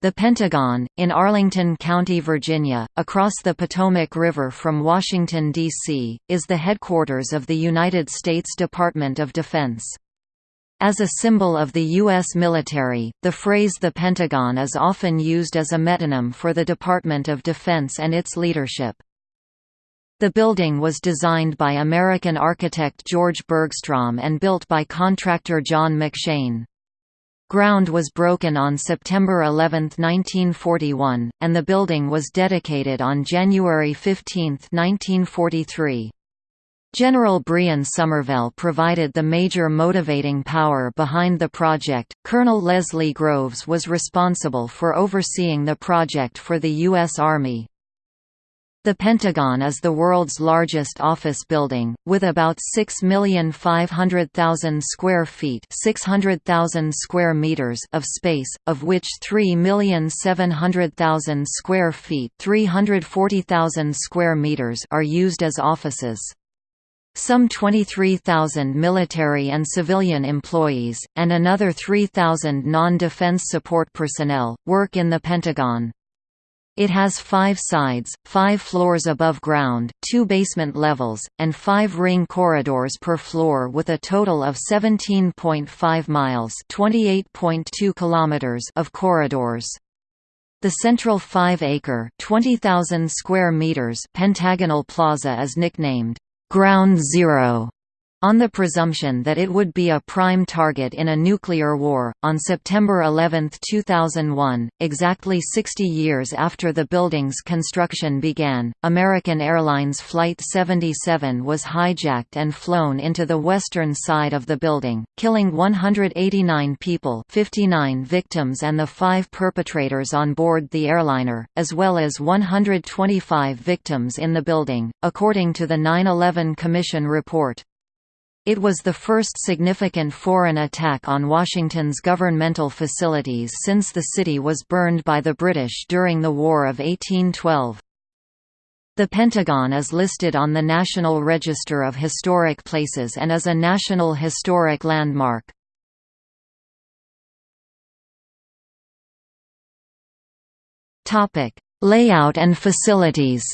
The Pentagon, in Arlington County, Virginia, across the Potomac River from Washington, D.C., is the headquarters of the United States Department of Defense. As a symbol of the U.S. military, the phrase the Pentagon is often used as a metonym for the Department of Defense and its leadership. The building was designed by American architect George Bergstrom and built by contractor John McShane. Ground was broken on September 11, 1941, and the building was dedicated on January 15, 1943. General Brehon Somervell provided the major motivating power behind the project. Colonel Leslie Groves was responsible for overseeing the project for the U.S. Army. The Pentagon is the world's largest office building, with about 6,500,000 square feet 600,000 square meters of space, of which 3,700,000 square feet 340,000 square meters are used as offices. Some 23,000 military and civilian employees, and another 3,000 non-defense support personnel, work in the Pentagon. It has five sides, five floors above ground, two basement levels, and five ring corridors per floor with a total of 17.5 miles kilometers of corridors. The central 5-acre pentagonal plaza is nicknamed, "'Ground Zero' on the presumption that it would be a prime target in a nuclear war. On September 11, 2001, exactly 60 years after the building's construction began, American Airlines Flight 77 was hijacked and flown into the western side of the building, killing 189 people 59 victims and the five perpetrators on board the airliner, as well as 125 victims in the building, according to the 9-11 Commission report. It was the first significant foreign attack on Washington's governmental facilities since the city was burned by the British during the War of 1812. The Pentagon is listed on the National Register of Historic Places and is a National Historic Landmark. Layout and facilities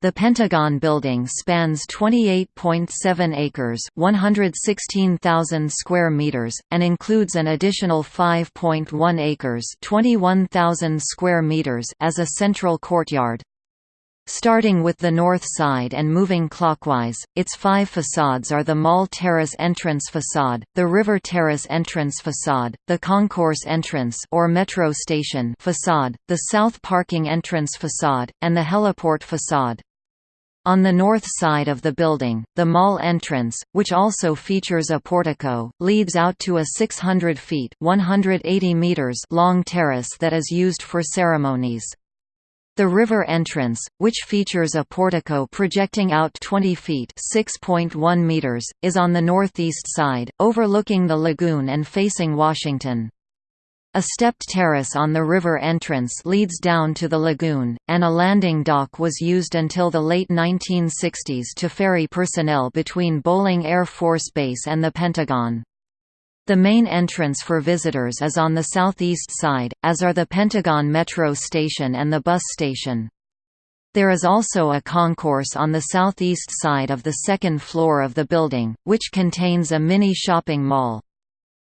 The Pentagon building spans 28.7 acres, 116,000 square meters, and includes an additional 5.1 acres, 21,000 square meters as a central courtyard. Starting with the north side and moving clockwise, its five facades are the Mall Terrace entrance facade, the River Terrace entrance facade, the Concourse entrance or metro station facade, the South Parking entrance facade, and the Heliport facade. On the north side of the building, the mall entrance, which also features a portico, leads out to a 600 feet 180 meters long terrace that is used for ceremonies. The river entrance, which features a portico projecting out 20 feet (6.1 meters), is on the northeast side, overlooking the lagoon and facing Washington. A stepped terrace on the river entrance leads down to the lagoon, and a landing dock was used until the late 1960s to ferry personnel between Bolling Air Force Base and the Pentagon. The main entrance for visitors is on the southeast side, as are the Pentagon Metro Station and the bus station. There is also a concourse on the southeast side of the second floor of the building, which contains a mini shopping mall.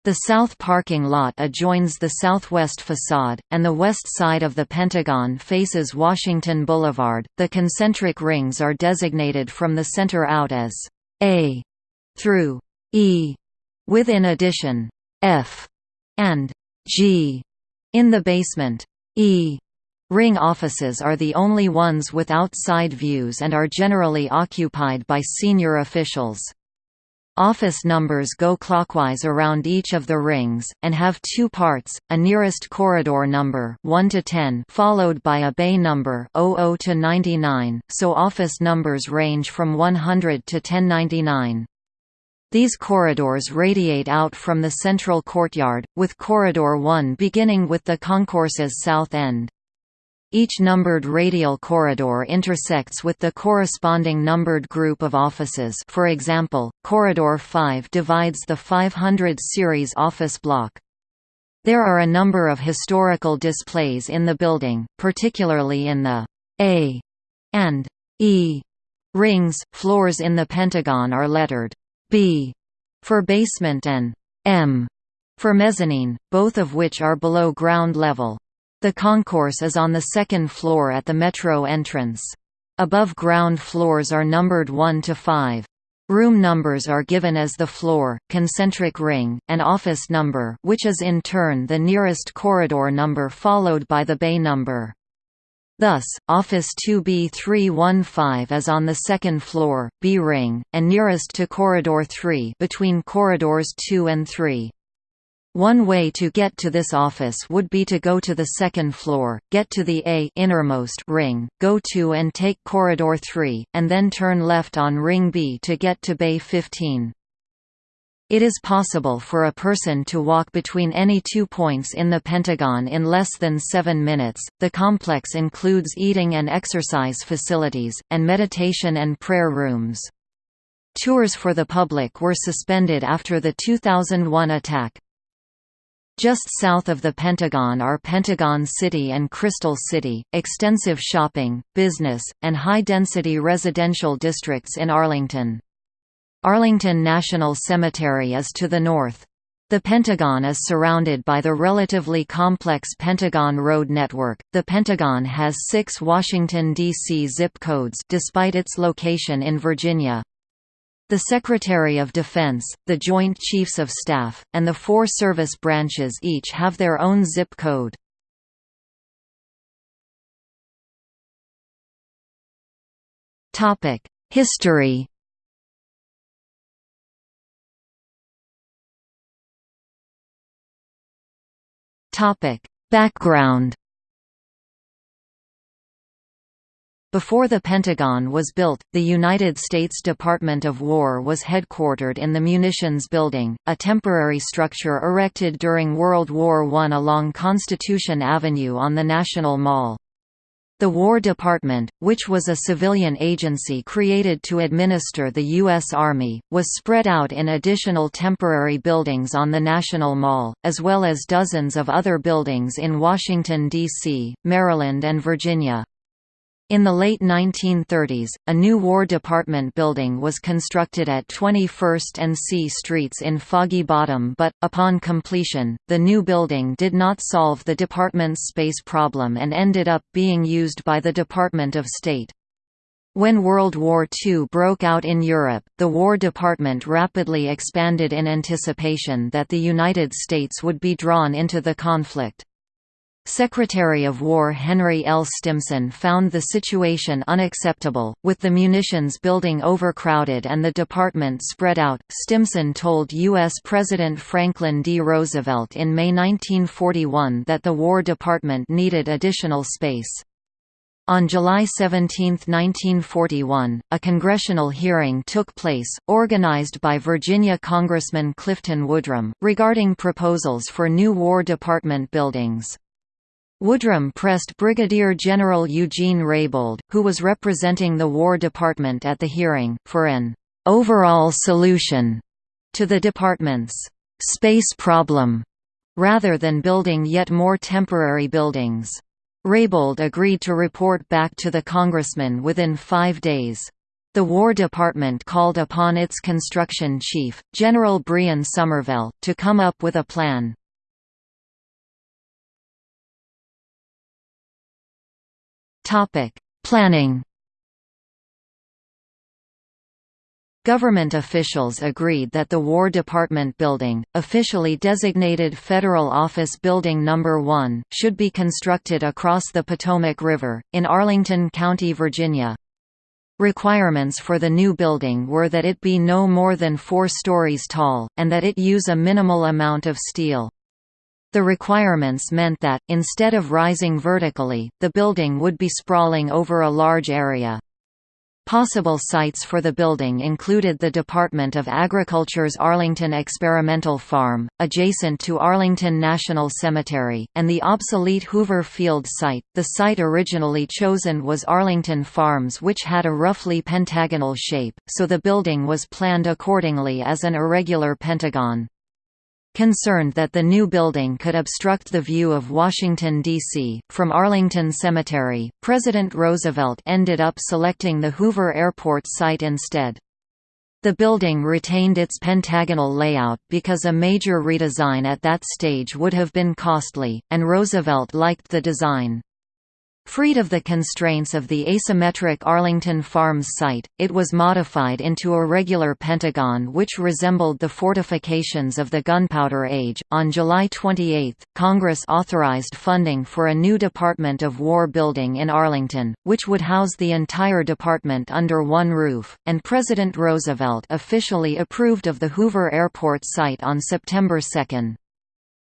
The south parking lot adjoins the southwest facade, and the west side of the Pentagon faces Washington Boulevard. The concentric rings are designated from the center out as A through E, with in addition F and G in the basement. E Ring offices are the only ones with outside views and are generally occupied by senior officials. Office numbers go clockwise around each of the rings, and have two parts, a nearest corridor number 1 to 10 followed by a bay number 00 to 99, so office numbers range from 100 to 1099. These corridors radiate out from the central courtyard, with Corridor 1 beginning with the concourse's south end. Each numbered radial corridor intersects with the corresponding numbered group of offices for example, Corridor 5 divides the 500 series office block. There are a number of historical displays in the building, particularly in the A and E rings. Floors in the Pentagon are lettered B for basement and M for mezzanine, both of which are below ground level. The concourse is on the second floor at the metro entrance. Above ground floors are numbered 1 to 5. Room numbers are given as the floor, concentric ring, and office number which is in turn the nearest corridor number followed by the bay number. Thus, Office 2B315 is on the second floor, B ring, and nearest to Corridor 3 between corridors 2 and 3. One way to get to this office would be to go to the second floor, get to the A innermost ring, go to and take corridor 3, and then turn left on ring B to get to bay 15. It is possible for a person to walk between any two points in the Pentagon in less than seven minutes. The complex includes eating and exercise facilities, and meditation and prayer rooms. Tours for the public were suspended after the 2001 attack. Just south of the Pentagon are Pentagon City and Crystal City, extensive shopping, business, and high-density residential districts in Arlington. Arlington National Cemetery is to the north. The Pentagon is surrounded by the relatively complex Pentagon Road network. The Pentagon has 6 Washington D.C. zip codes despite its location in Virginia. The Secretary of Defense, the Joint Chiefs of Staff, and the four service branches each have their own zip code. History Background Before the Pentagon was built, the United States Department of War was headquartered in the Munitions Building, a temporary structure erected during World War I along Constitution Avenue on the National Mall. The War Department, which was a civilian agency created to administer the U.S. Army, was spread out in additional temporary buildings on the National Mall, as well as dozens of other buildings in Washington, D.C., Maryland and Virginia. In the late 1930s, a new War Department building was constructed at 21st and C Streets in Foggy Bottom but, upon completion, the new building did not solve the department's space problem and ended up being used by the Department of State. When World War II broke out in Europe, the War Department rapidly expanded in anticipation that the United States would be drawn into the conflict. Secretary of War Henry L. Stimson found the situation unacceptable, with the munitions building overcrowded and the department spread out. Stimson told U.S. President Franklin D. Roosevelt in May 1941 that the War Department needed additional space. On July 17, 1941, a congressional hearing took place, organized by Virginia Congressman Clifton Woodrum, regarding proposals for new War Department buildings. Woodrum pressed Brigadier General Eugene Raybould, who was representing the War Department at the hearing, for an overall solution to the department's space problem, rather than building yet more temporary buildings. Raybould agreed to report back to the congressman within five days. The War Department called upon its construction chief, General Brehon Somervell, to come up with a plan. Topic: Planning. Government officials agreed that the War Department building, officially designated Federal Office Building No. 1, should be constructed across the Potomac River, in Arlington County, Virginia. Requirements for the new building were that it be no more than four stories tall, and that it use a minimal amount of steel. The requirements meant that, instead of rising vertically, the building would be sprawling over a large area. Possible sites for the building included the Department of Agriculture's Arlington Experimental Farm, adjacent to Arlington National Cemetery, and the obsolete Hoover Field site. The site originally chosen was Arlington Farms, which had a roughly pentagonal shape, so the building was planned accordingly as an irregular pentagon. Concerned that the new building could obstruct the view of Washington, D.C., from Arlington Cemetery, President Roosevelt ended up selecting the Hoover Airport site instead. The building retained its pentagonal layout because a major redesign at that stage would have been costly, and Roosevelt liked the design. Freed of the constraints of the asymmetric Arlington Farms site, it was modified into a regular pentagon which resembled the fortifications of the Gunpowder Age. On July 28, Congress authorized funding for a new Department of War building in Arlington, which would house the entire department under one roof, and President Roosevelt officially approved of the Hoover Airport site on September 2.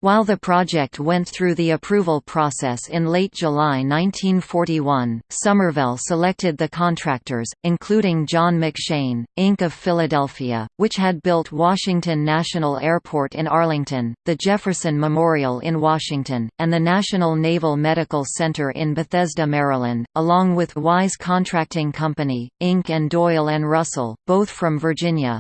While the project went through the approval process in late July 1941, Somervell selected the contractors, including John McShane, Inc. of Philadelphia, which had built Washington National Airport in Arlington, the Jefferson Memorial in Washington, and the National Naval Medical Center in Bethesda, Maryland, along with Wise Contracting Company, Inc. and Doyle and Russell, both from Virginia.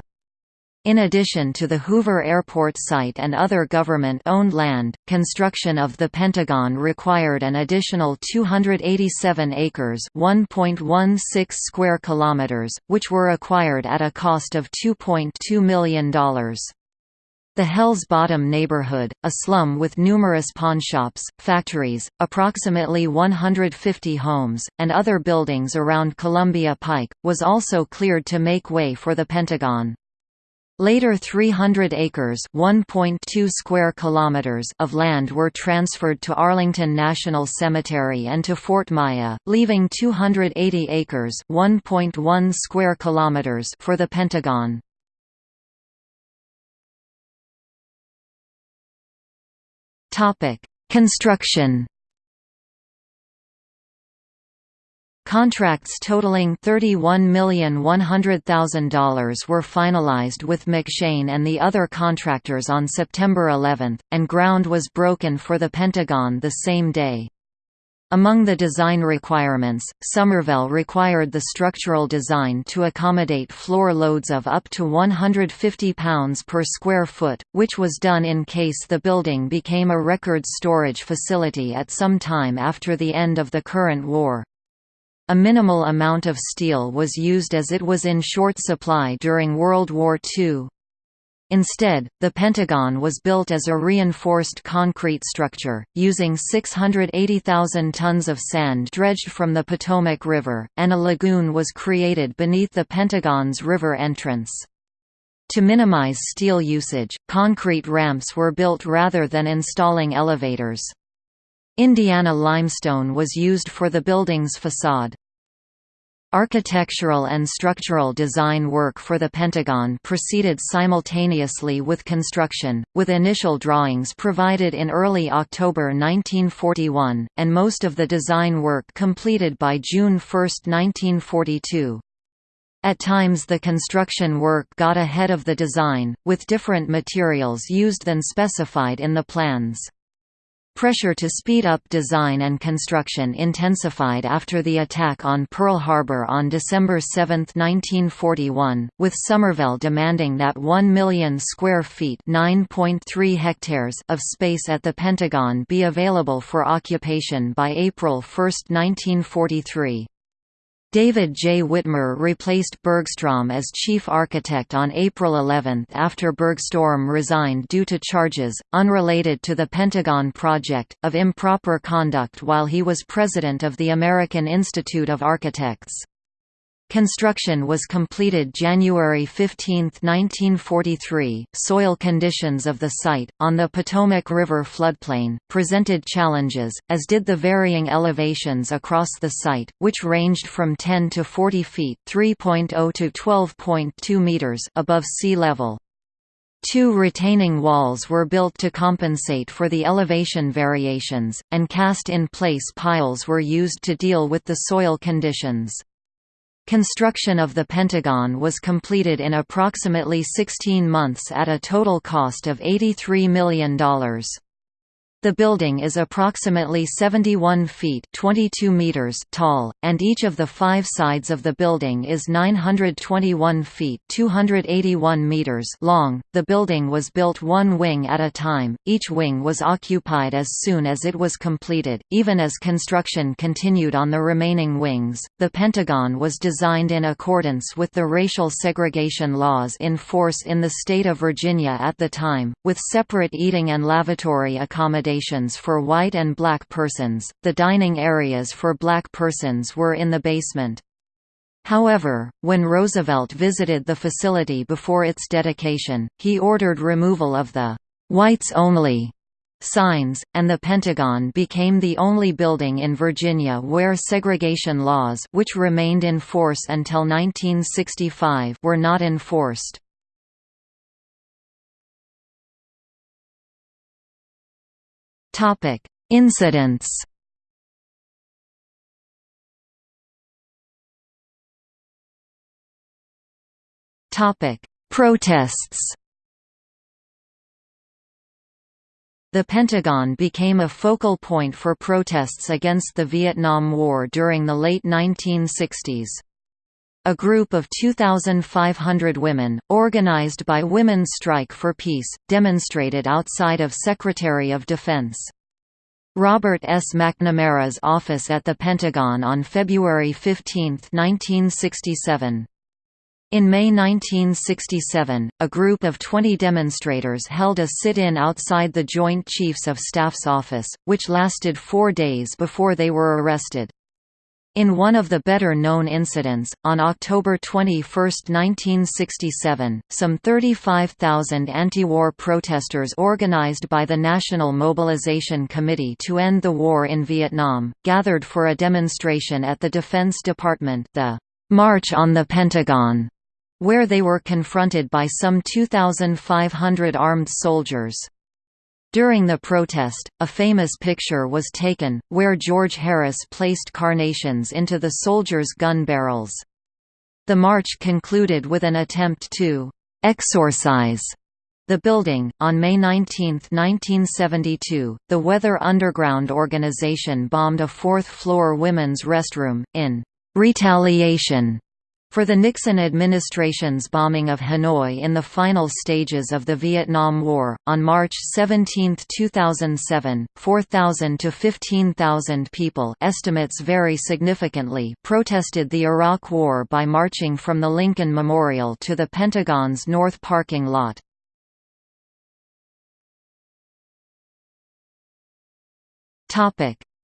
In addition to the Hoover Airport site and other government-owned land, construction of the Pentagon required an additional 287 acres (1.16 square kilometers), which were acquired at a cost of $2.2 million. The Hell's Bottom neighborhood, a slum with numerous pawnshops, factories, approximately 150 homes, and other buildings around Columbia Pike, was also cleared to make way for the Pentagon. Later 300 acres square kilometers of land were transferred to Arlington National Cemetery and to Fort Myer, leaving 280 acres square kilometers for the Pentagon. Construction Contracts totaling $31,100,000 were finalized with McShane and the other contractors on September 11, and ground was broken for the Pentagon the same day. Among the design requirements, Somervell required the structural design to accommodate floor loads of up to 150 pounds per square foot, which was done in case the building became a record storage facility at some time after the end of the current war. A minimal amount of steel was used as it was in short supply during World War II. Instead, the Pentagon was built as a reinforced concrete structure, using 680,000 tons of sand dredged from the Potomac River, and a lagoon was created beneath the Pentagon's river entrance. To minimize steel usage, concrete ramps were built rather than installing elevators. Indiana limestone was used for the building's facade. Architectural and structural design work for the Pentagon proceeded simultaneously with construction, with initial drawings provided in early October 1941, and most of the design work completed by June 1, 1942. At times the construction work got ahead of the design, with different materials used than specified in the plans. Pressure to speed up design and construction intensified after the attack on Pearl Harbor on December 7, 1941, with Somervell demanding that 1 million square feet hectares of space at the Pentagon be available for occupation by April 1, 1943. David J. Witmer replaced Bergstrom as chief architect on April 11 after Bergstrom resigned due to charges, unrelated to the Pentagon project, of improper conduct while he was president of the American Institute of Architects. Construction was completed January 15, 1943. Soil conditions of the site, on the Potomac River floodplain, presented challenges, as did the varying elevations across the site, which ranged from 10 to 40 feet (3.0 to 12.2 meters) above sea level. Two retaining walls were built to compensate for the elevation variations, and cast-in-place piles were used to deal with the soil conditions. Construction of the Pentagon was completed in approximately 16 months at a total cost of $83 million. The building is approximately 71 feet 22 meters tall, and each of the five sides of the building is 921 feet 281 meters long. The building was built one wing at a time, each wing was occupied as soon as it was completed, even as construction continued on the remaining wings. The Pentagon was designed in accordance with the racial segregation laws in force in the state of Virginia at the time, with separate eating and lavatory accommodations accommodations for white and black persons, the dining areas for black persons were in the basement. However, when Roosevelt visited the facility before its dedication, he ordered removal of the "'Whites Only' signs, and the Pentagon became the only building in Virginia where segregation laws which remained in force until 1965 were not enforced. Topic: Incidents. Topic: Protests. The Pentagon became a focal point for protests against the Vietnam War during the late 1960s. A group of 2,500 women, organized by Women's Strike for Peace, demonstrated outside of Secretary of Defense. Robert S. McNamara's office at the Pentagon on February 15, 1967. In May 1967, a group of 20 demonstrators held a sit-in outside the Joint Chiefs of Staff's office, which lasted four days before they were arrested. In one of the better-known incidents, on October 21, 1967, some 35,000 anti-war protesters organized by the National Mobilization Committee to End the War in Vietnam, gathered for a demonstration at the Defense Department the March on the Pentagon, where they were confronted by some 2,500 armed soldiers. During the protest, a famous picture was taken, where George Harris placed carnations into the soldiers' gun barrels. The march concluded with an attempt to exorcise the building. On May 19, 1972, the Weather Underground organization bombed a fourth-floor women's restroom, in «retaliation» For the Nixon administration's bombing of Hanoi in the final stages of the Vietnam War, on March 17, 2007, 4,000 to 15,000 people estimates vary significantly protested the Iraq War by marching from the Lincoln Memorial to the Pentagon's North parking lot.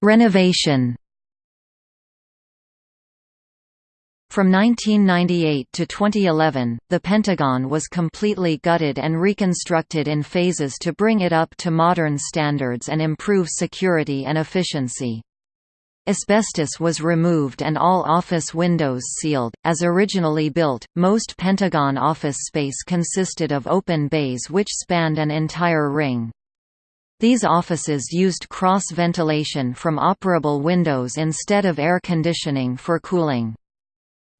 Renovation From 1998 to 2011, the Pentagon was completely gutted and reconstructed in phases to bring it up to modern standards and improve security and efficiency. Asbestos was removed and all office windows sealed. As originally built, most Pentagon office space consisted of open bays which spanned an entire ring. These offices used cross ventilation from operable windows instead of air conditioning for cooling.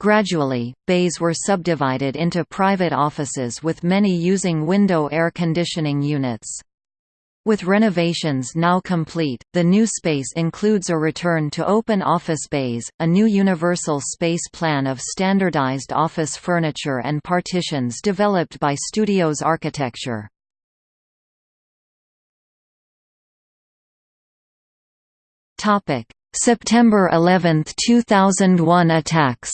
Gradually, bays were subdivided into private offices with many using window air conditioning units. With renovations now complete, the new space includes a return to open office bays, a new universal space plan of standardized office furniture and partitions developed by Studios Architecture. September 11, 2001 attacks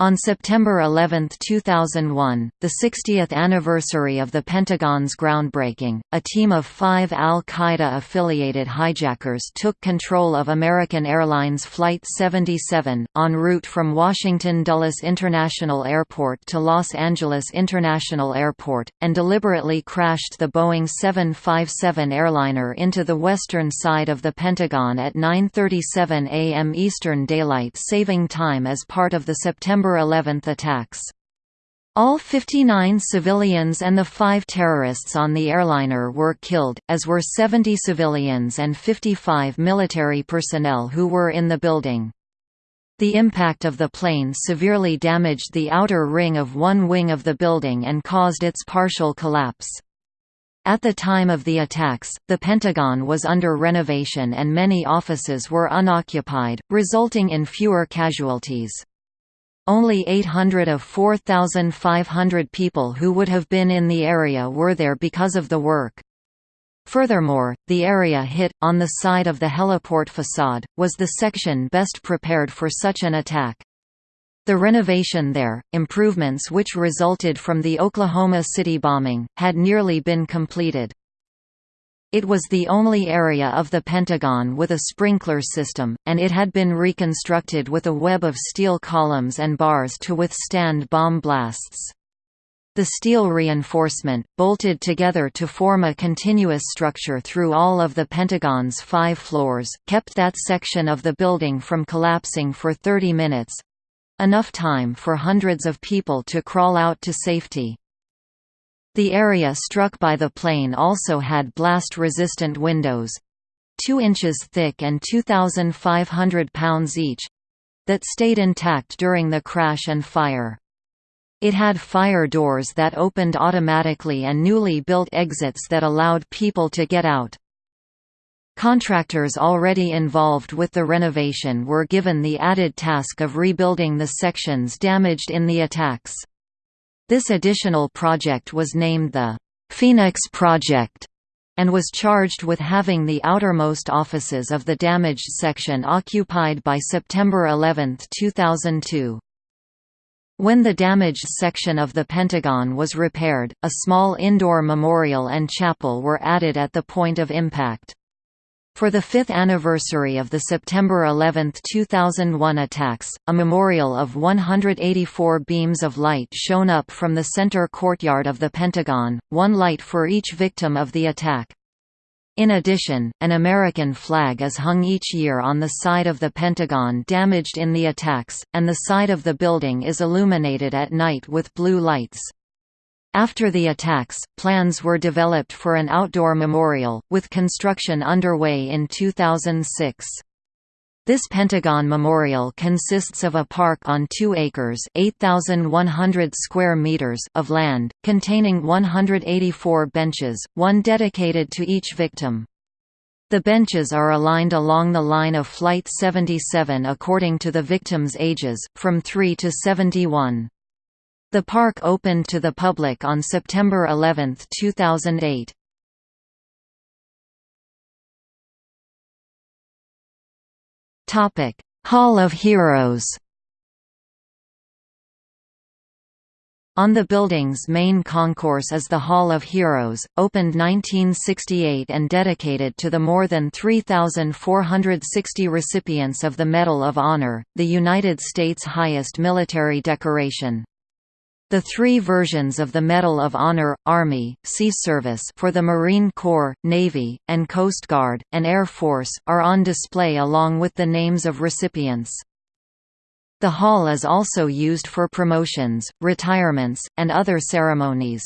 On September 11, 2001, the 60th anniversary of the Pentagon's groundbreaking, a team of five al-Qaeda-affiliated hijackers took control of American Airlines Flight 77, en route from Washington Dulles International Airport to Los Angeles International Airport, and deliberately crashed the Boeing 757 airliner into the western side of the Pentagon at 9.37 a.m. Eastern Daylight Saving Time as part of the September September 11 attacks. All 59 civilians and the five terrorists on the airliner were killed, as were 70 civilians and 55 military personnel who were in the building. The impact of the plane severely damaged the outer ring of one wing of the building and caused its partial collapse. At the time of the attacks, the Pentagon was under renovation and many offices were unoccupied, resulting in fewer casualties. Only 800 of 4,500 people who would have been in the area were there because of the work. Furthermore, the area hit, on the side of the heliport facade, was the section best prepared for such an attack. The renovation there, improvements which resulted from the Oklahoma City bombing, had nearly been completed. It was the only area of the Pentagon with a sprinkler system, and it had been reconstructed with a web of steel columns and bars to withstand bomb blasts. The steel reinforcement, bolted together to form a continuous structure through all of the Pentagon's five floors, kept that section of the building from collapsing for 30 minutes, enough time for hundreds of people to crawl out to safety. The area struck by the plane also had blast-resistant windows 2 inches thick and 2,500 pounds each that stayed intact during the crash and fire. It had fire doors that opened automatically and newly built exits that allowed people to get out. Contractors already involved with the renovation were given the added task of rebuilding the sections damaged in the attacks. This additional project was named the Phoenix Project and was charged with having the outermost offices of the damaged section occupied by September 11, 2002. When the damaged section of the Pentagon was repaired, a small indoor memorial and chapel were added at the point of impact. For the fifth anniversary of the September 11, 2001 attacks, a memorial of 184 beams of light shone up from the center courtyard of the Pentagon, one light for each victim of the attack. In addition, an American flag is hung each year on the side of the Pentagon damaged in the attacks, and the side of the building is illuminated at night with blue lights. After the attacks, plans were developed for an outdoor memorial, with construction underway in 2006. This Pentagon Memorial consists of a park on 2 acres 8,100 square meters of land, containing 184 benches, one dedicated to each victim. The benches are aligned along the line of Flight 77 according to the victims' ages, from 3 to 71. The park opened to the public on September 11, 2008. Topic: Hall of Heroes. On the building's main concourse is the Hall of Heroes, opened 1968 and dedicated to the more than 3,460 recipients of the Medal of Honor, the United States' highest military decoration. The three versions of the Medal of Honor, Army, Sea Service for the Marine Corps, Navy, and Coast Guard, and Air Force, are on display along with the names of recipients. The hall is also used for promotions, retirements, and other ceremonies.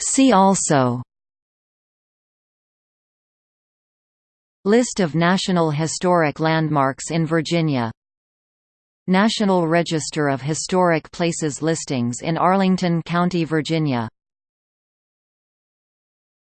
See also List of National Historic Landmarks in Virginia. National Register of Historic Places listings in Arlington County, Virginia